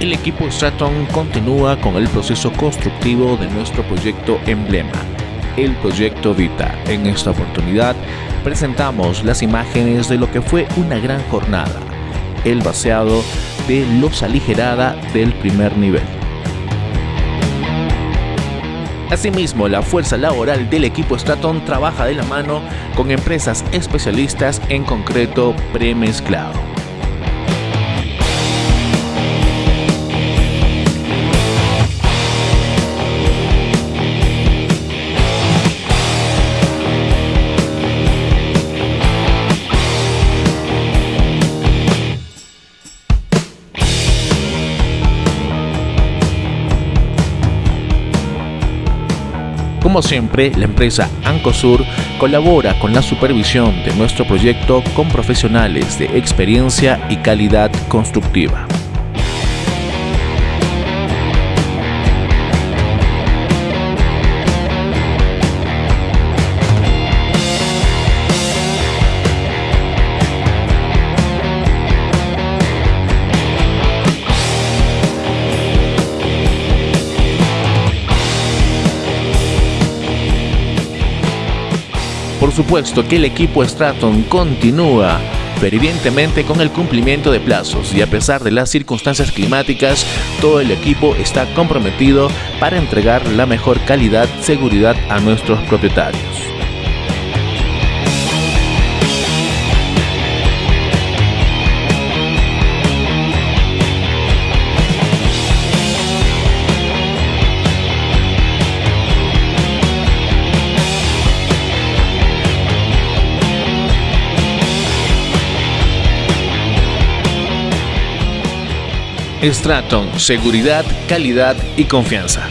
equipo Straton continúa con el proceso constructivo de nuestro proyecto emblema, el proyecto Vita. En esta oportunidad presentamos las imágenes de lo que fue una gran jornada, el vaciado de losa aligerada del primer nivel. Asimismo, la fuerza laboral del equipo Straton trabaja de la mano con empresas especialistas en concreto premezclado. Como siempre, la empresa Ancosur colabora con la supervisión de nuestro proyecto con profesionales de experiencia y calidad constructiva. Por supuesto que el equipo Straton continúa fervientemente con el cumplimiento de plazos y a pesar de las circunstancias climáticas, todo el equipo está comprometido para entregar la mejor calidad, seguridad a nuestros propietarios. Straton, seguridad, calidad y confianza.